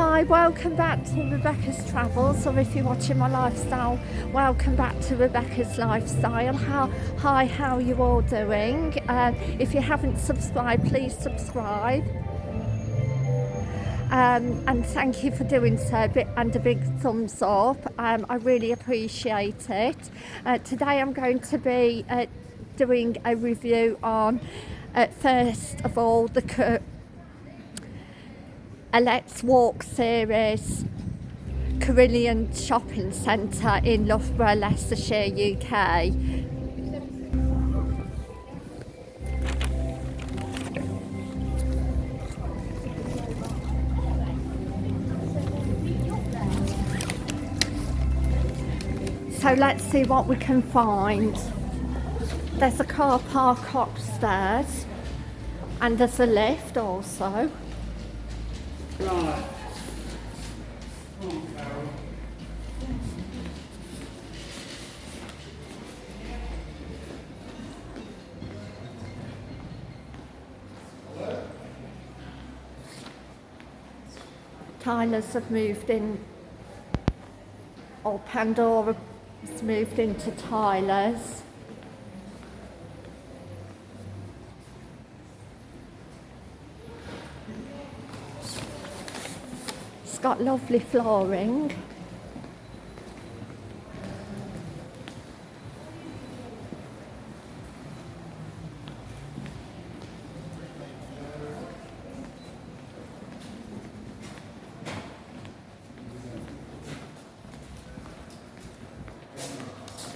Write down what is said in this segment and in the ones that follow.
Hi, welcome back to Rebecca's Travels, or if you're watching my lifestyle, welcome back to Rebecca's Lifestyle. How, hi, how are you all doing? Uh, if you haven't subscribed, please subscribe. Um, and thank you for doing so and a big thumbs up. Um, I really appreciate it. Uh, today I'm going to be uh, doing a review on, uh, first of all, the a Let's Walk series Carillon Shopping Centre in Loughborough, Leicestershire, UK. So let's see what we can find. There's a car park upstairs and there's a lift also. Right. Tyler's have moved in, or Pandora has moved into Tyler's. It's got lovely flooring.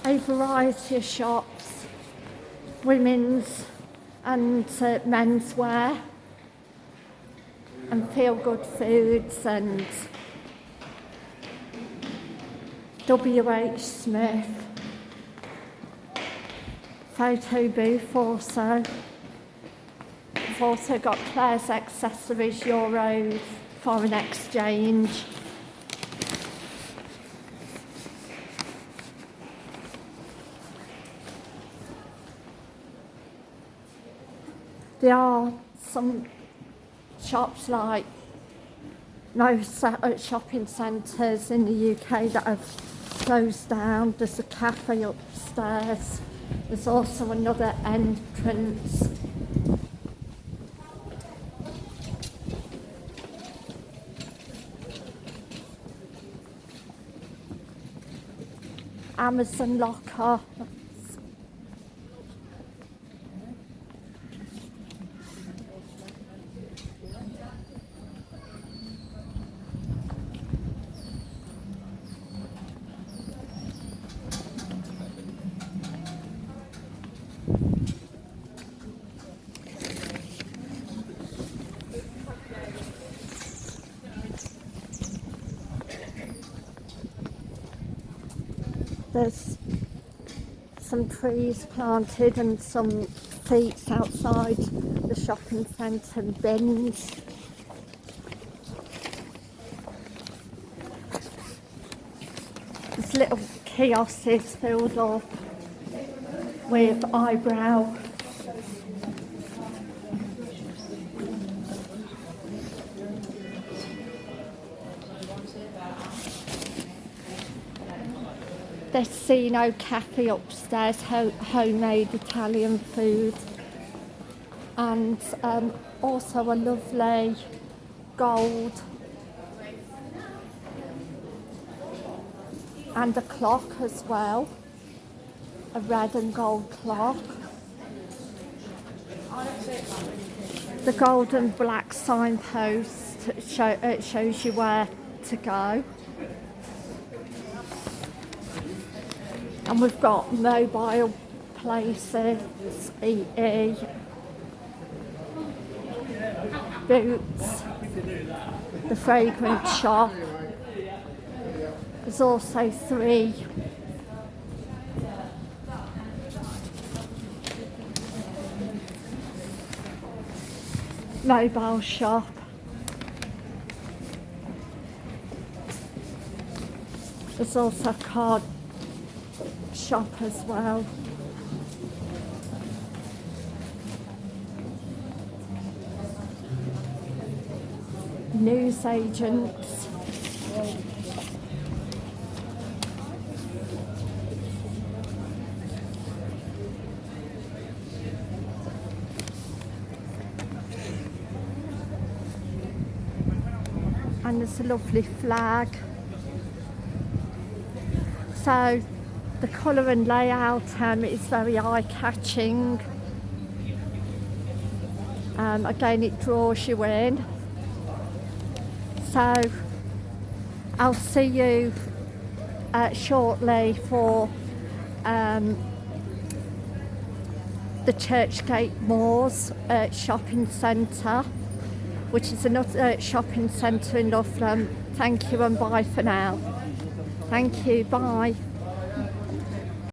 a variety of shops, women's and uh, menswear and feel good foods and WH Smith photo booth also. I've also got Claire's Accessories Euros foreign exchange. There are some shops like most uh, shopping centres in the UK that have closed down. There's a cafe upstairs. There's also another entrance. Amazon locker There's some trees planted and some seats outside the shopping centre bins. There's little kiosks filled up with eyebrow Destino Cafe upstairs, ho homemade Italian food. And um, also a lovely gold and a clock as well, a red and gold clock. The gold and black signpost show, it shows you where to go. And we've got mobile places, EE, Boots, the fragrance shop. There's also three mobile shop. There's also a card shop as well. newsagents. And there's a lovely flag. So the colour and layout um, is very eye-catching. Um, again, it draws you in. So I'll see you uh, shortly for um, the Churchgate Moors uh, shopping centre, which is another shopping centre in Loughlam. Thank you and bye for now. Thank you, bye.